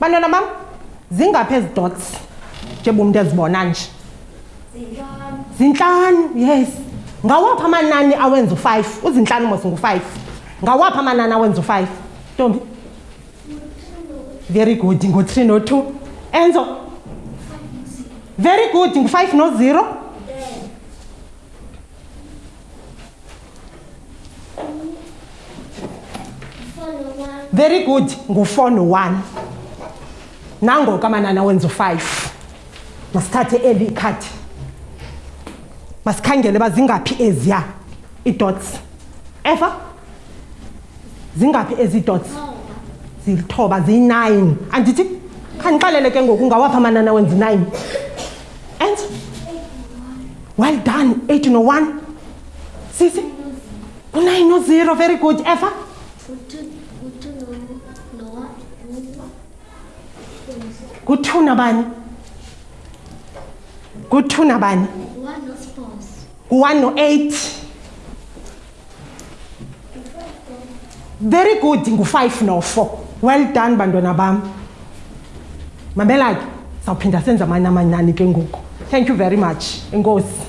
bantwana bam zingaphi ezi dots njengoba umntu ezibona nje zintlanu yes ngawaphi amanani awenza u-five uzintlanu mos ngu-five ngawaphi amanani awenza u-five ntombi very good ngo-three no-two enzo very good ngu-five no-zero very good ngu-four no-one nangoku amanana wenza u-five masithathe eli ikhadi masikhangele uba zingaphi eziya idots eva zingaphi ezi dots zilithoba ziyi-nine andithi khandixelele ke ngoku ngawaphi amanani awenza i-nine and well done eight no one sisi u-nine no zero very good efa ngu-two nabani ngu-two nabani ngu-one no-eight very good ngu-five no-four well done bantwana bam mamela ke sawuphinda senza amanye amanani ke ngoku thank you very much enkosi